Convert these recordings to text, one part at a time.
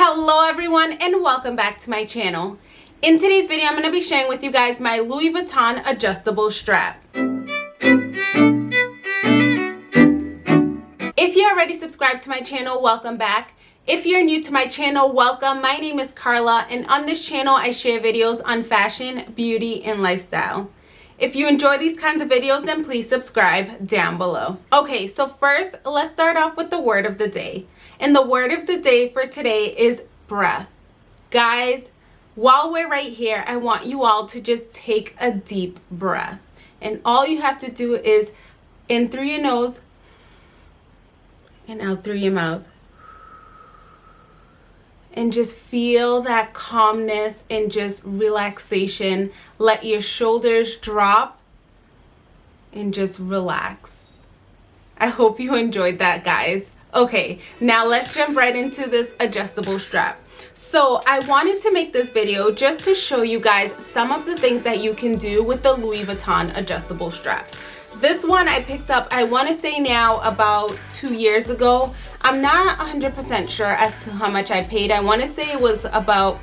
Hello everyone and welcome back to my channel. In today's video, I'm going to be sharing with you guys my Louis Vuitton adjustable strap. If you already subscribed to my channel, welcome back. If you're new to my channel, welcome. My name is Carla and on this channel, I share videos on fashion, beauty, and lifestyle. If you enjoy these kinds of videos, then please subscribe down below. Okay, so first, let's start off with the word of the day. And the word of the day for today is breath. Guys, while we're right here, I want you all to just take a deep breath. And all you have to do is in through your nose and out through your mouth and just feel that calmness and just relaxation. Let your shoulders drop and just relax. I hope you enjoyed that, guys. Okay, now let's jump right into this adjustable strap. So I wanted to make this video just to show you guys some of the things that you can do with the Louis Vuitton adjustable strap. This one I picked up, I want to say now about two years ago. I'm not 100% sure as to how much I paid. I want to say it was about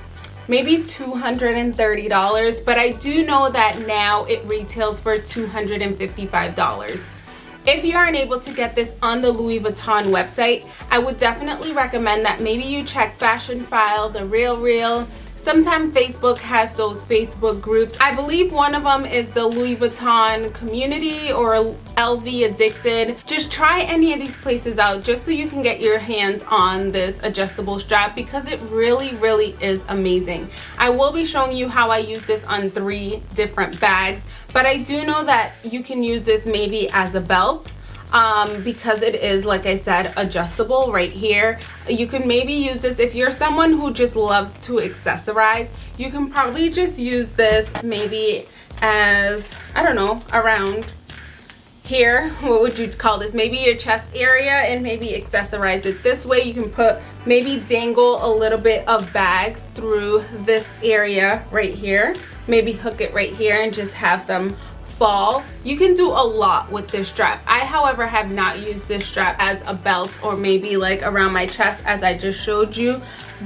maybe $230, but I do know that now it retails for $255. If you aren't able to get this on the Louis Vuitton website, I would definitely recommend that maybe you check Fashionphile, The Real Real, Sometimes Facebook has those Facebook groups. I believe one of them is the Louis Vuitton community or LV Addicted. Just try any of these places out just so you can get your hands on this adjustable strap because it really, really is amazing. I will be showing you how I use this on three different bags, but I do know that you can use this maybe as a belt um, because it is like I said adjustable right here. You can maybe use this if you're someone who just loves to accessorize you can probably just use this maybe as I don't know around here. What would you call this? Maybe your chest area and maybe accessorize it this way. You can put maybe dangle a little bit of bags through this area right here. Maybe hook it right here and just have them fall you can do a lot with this strap. I however have not used this strap as a belt or maybe like around my chest as i just showed you.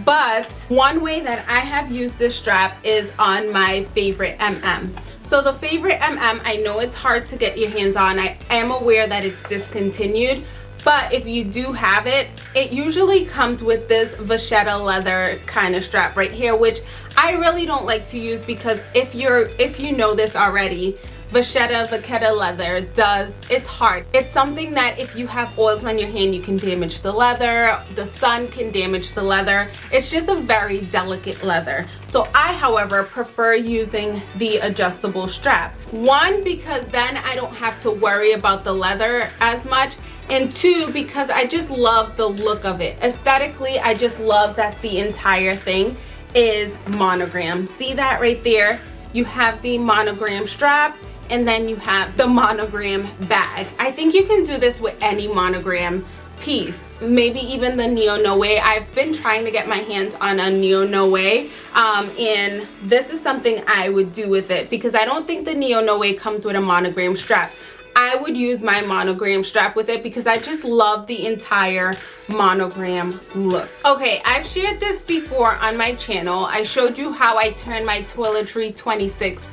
But one way that i have used this strap is on my favorite mm so the favorite mm i know it's hard to get your hands on. I am aware that it's discontinued but if you do have it it usually comes with this vachetta leather kind of strap right here which i really don't like to use because if you're if you know this already Vachetta Vachetta leather does, it's hard. It's something that if you have oils on your hand, you can damage the leather. The sun can damage the leather. It's just a very delicate leather. So I, however, prefer using the adjustable strap. One, because then I don't have to worry about the leather as much and two because I just love the look of it aesthetically I just love that the entire thing is monogram see that right there you have the monogram strap and then you have the monogram bag. I think you can do this with any monogram piece maybe even the neo noe i've been trying to get my hands on a neo noe um, and this is something i would do with it because i don't think the neo noe comes with a monogram strap I would use my monogram strap with it because I just love the entire monogram look. Okay, I've shared this before on my channel. I showed you how I turned my Toiletry 26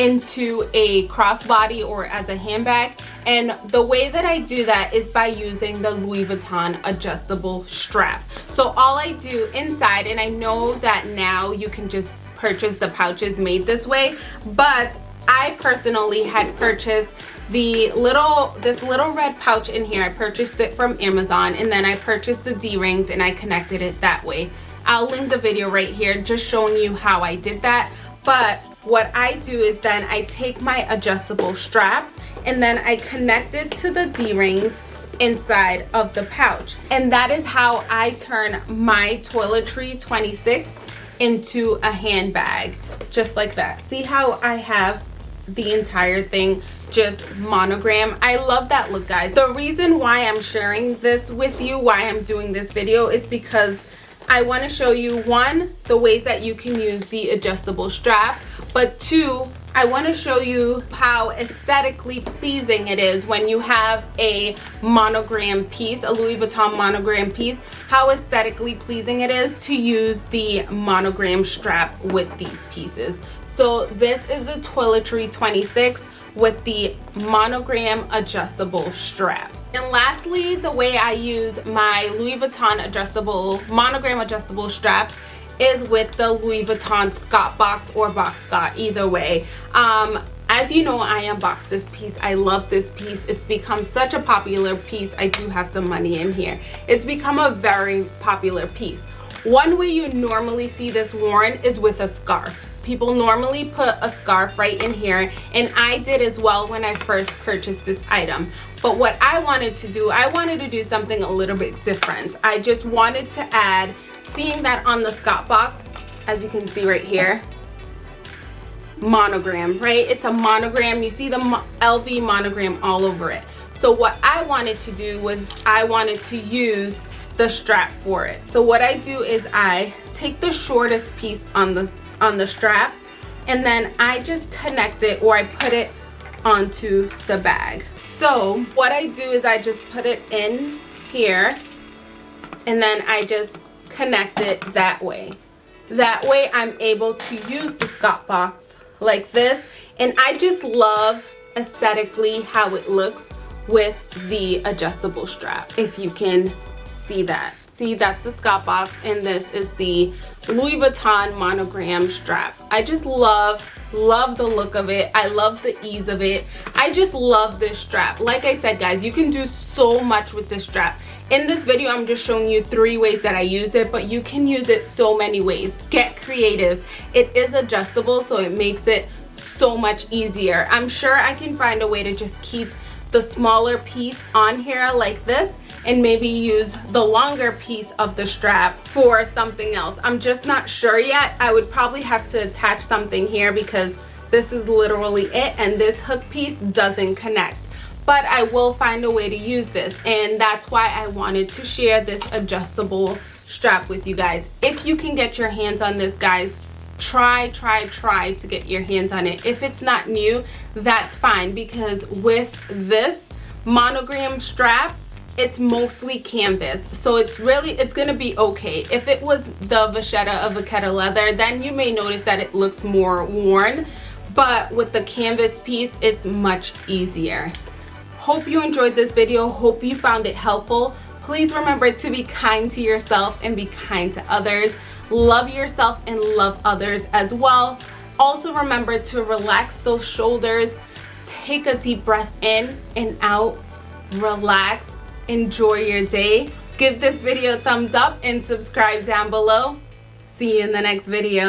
into a crossbody or as a handbag. And the way that I do that is by using the Louis Vuitton adjustable strap. So all I do inside and I know that now you can just purchase the pouches made this way but I personally had purchased the little this little red pouch in here. I purchased it from Amazon and then I purchased the d-rings and I connected it that way. I'll link the video right here just showing you how I did that. But what I do is then I take my adjustable strap and then I connect it to the D-rings inside of the pouch. And that is how I turn my Toiletry 26 into a handbag, just like that. See how I have the entire thing just monogram i love that look guys the reason why i'm sharing this with you why i'm doing this video is because I want to show you one, the ways that you can use the adjustable strap, but two, I want to show you how aesthetically pleasing it is when you have a monogram piece, a Louis Vuitton monogram piece, how aesthetically pleasing it is to use the monogram strap with these pieces. So this is the Toiletry 26 with the monogram adjustable strap. And lastly, the way I use my Louis Vuitton adjustable, monogram adjustable strap is with the Louis Vuitton Scott box or box Scott, either way. Um, as you know, I unboxed this piece. I love this piece. It's become such a popular piece. I do have some money in here. It's become a very popular piece. One way you normally see this worn is with a scarf. People normally put a scarf right in here and I did as well when I first purchased this item. But what I wanted to do, I wanted to do something a little bit different. I just wanted to add seeing that on the Scott box, as you can see right here, monogram, right? It's a monogram. You see the LV monogram all over it. So what I wanted to do was I wanted to use the strap for it. So what I do is I take the shortest piece on the on the strap and then I just connect it or I put it onto the bag. So what I do is I just put it in here and then I just connect it that way. That way I'm able to use the Scott box like this. And I just love aesthetically how it looks with the adjustable strap, if you can see that. See, that's the Scott box and this is the Louis Vuitton monogram strap. I just love love the look of it. I love the ease of it. I just love this strap. Like i said guys you can do so much with this strap. In this video i'm just showing you three ways that i use it but you can use it so many ways. Get creative. It is adjustable so it makes it so much easier. I'm sure i can find a way to just keep the smaller piece on here like this and maybe use the longer piece of the strap for something else. I'm just not sure yet. I would probably have to attach something here because this is literally it and this hook piece doesn't connect but I will find a way to use this and that's why I wanted to share this adjustable strap with you guys. If you can get your hands on this guys, try, try, try to get your hands on it. If it's not new, that's fine because with this monogram strap, it's mostly canvas. So it's really it's gonna be okay. If it was the vachetta of vachetta leather then you may notice that it looks more worn but with the canvas piece it's much easier. Hope you enjoyed this video. Hope you found it helpful. Please remember to be kind to yourself and be kind to others love yourself and love others as well also remember to relax those shoulders take a deep breath in and out relax enjoy your day. Give this video a thumbs up and subscribe down below. See you in the next video.